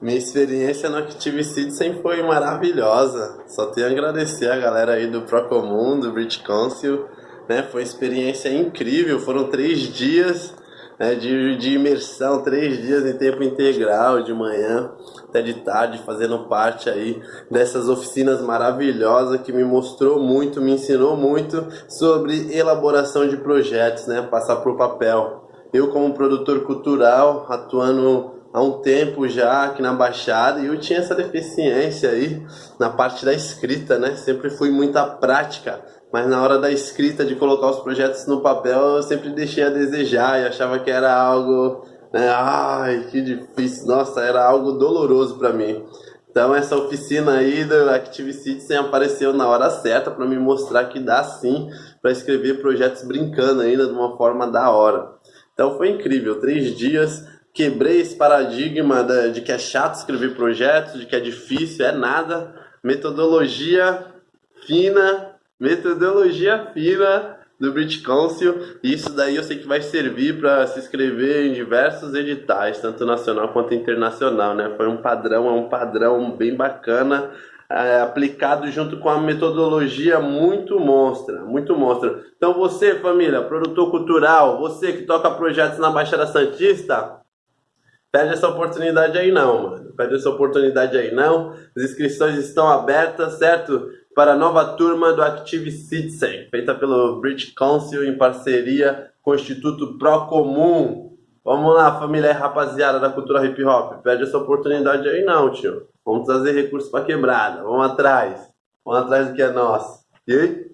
Minha experiência no Active Citizen foi maravilhosa. Só tenho a agradecer a galera aí do Procomum, do British Council. Né? Foi uma experiência incrível. Foram três dias né, de, de imersão, três dias em tempo integral, de manhã até de tarde, fazendo parte aí dessas oficinas maravilhosas que me mostrou muito, me ensinou muito sobre elaboração de projetos, né? Passar por papel. Eu como produtor cultural, atuando há um tempo já aqui na Baixada e eu tinha essa deficiência aí na parte da escrita, né? Sempre fui muita prática, mas na hora da escrita, de colocar os projetos no papel, eu sempre deixei a desejar e achava que era algo, né? Ai, que difícil, nossa, era algo doloroso para mim. Então essa oficina aí do Active Citizen apareceu na hora certa para me mostrar que dá sim para escrever projetos brincando ainda de uma forma da hora. Então foi incrível, três dias quebrei esse paradigma de que é chato escrever projetos, de que é difícil, é nada. Metodologia fina, metodologia fina do British Council. Isso daí eu sei que vai servir para se inscrever em diversos editais, tanto nacional quanto internacional, né? Foi um padrão, é um padrão bem bacana. É, aplicado junto com a metodologia muito monstra, muito monstra. Então você, família, produtor cultural, você que toca projetos na Baixada Santista, Perde essa oportunidade aí não, mano. Perde essa oportunidade aí não. As inscrições estão abertas, certo? Para a nova turma do Active Citizen, feita pelo British Council em parceria com o Instituto Procomum. Vamos lá, família rapaziada da cultura hip hop. Perde essa oportunidade aí não, tio. Vamos trazer recursos para quebrada. Vamos atrás. Vamos atrás do que é nosso. E aí?